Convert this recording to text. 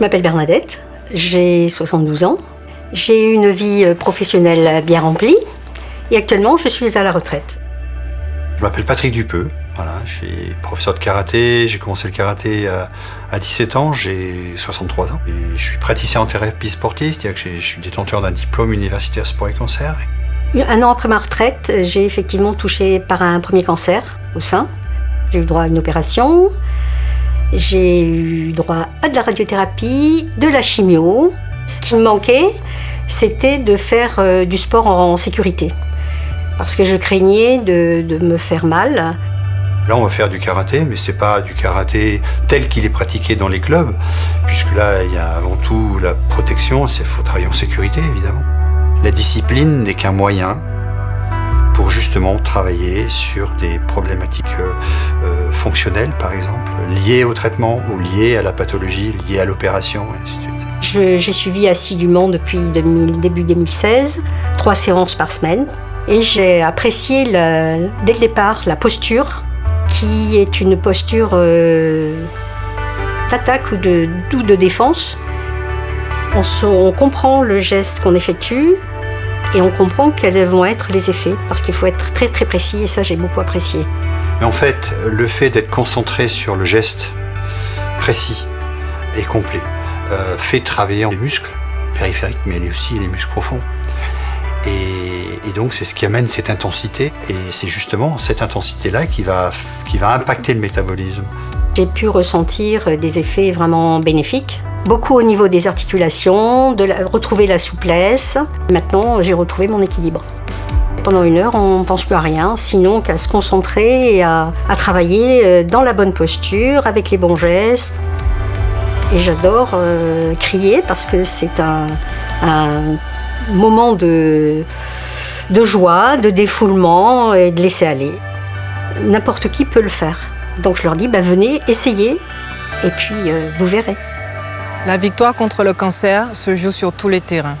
Je m'appelle Bernadette, j'ai 72 ans. J'ai une vie professionnelle bien remplie et actuellement je suis à la retraite. Je m'appelle Patrick Dupeux, voilà, je suis professeur de karaté, j'ai commencé le karaté à, 17 ans, j'ai 63 ans. Et je suis praticien en thérapie sportive, c'est-à-dire que je suis détenteur d'un diplôme universitaire sport et cancer. Un an après ma retraite, j'ai effectivement touché par un premier cancer au sein. J'ai eu droit à une opération, j'ai eu droit à de la radiothérapie, de la chimio. Ce qui me manquait, c'était de faire euh, du sport en sécurité. Parce que je craignais de, me faire mal. Là, on va faire du karaté, mais c'est pas du karaté tel qu'il est pratiqué dans les clubs, puisque là, il y a avant tout la protection, il faut travailler en sécurité, évidemment. La discipline n'est qu'un moyen pour justement travailler sur des problématiques euh, fonctionnelles, par exemple, liées au traitement ou liées à la pathologie, liées à l'opération, et ainsi de suite. J'ai suivi assidûment depuis début 2016, trois séances par semaine, et j'ai apprécié dès le départ la posture qui est une posture euh, d'attaque ou de, de défense. On, comprend le geste qu'on effectue et on comprend quels vont être les effets parce qu'il faut être très très précis et ça j'ai beaucoup apprécié. En fait, le fait d'être concentré sur le geste précis et complet euh, fait travailler les muscles périphériques mais aussi les muscles profonds. Et, donc c'est ce qui amène cette intensité et c'est justement cette intensité-là qui va, qui va impacter le métabolisme. J'ai pu ressentir des effets vraiment bénéfiques. Beaucoup au niveau des articulations, de retrouver la souplesse. Maintenant, j'ai retrouvé mon équilibre. Pendant une heure, on ne pense plus à rien, sinon qu'à se concentrer et à, travailler euh, dans la bonne posture, avec les bons gestes. Et j'adore euh, crier parce que c'est un moment de, joie, de défoulement et de laisser aller. N'importe qui peut le faire. Donc je leur dis, bah, venez, essayez, et puis euh, vous verrez. La victoire contre le cancer se joue sur tous les terrains.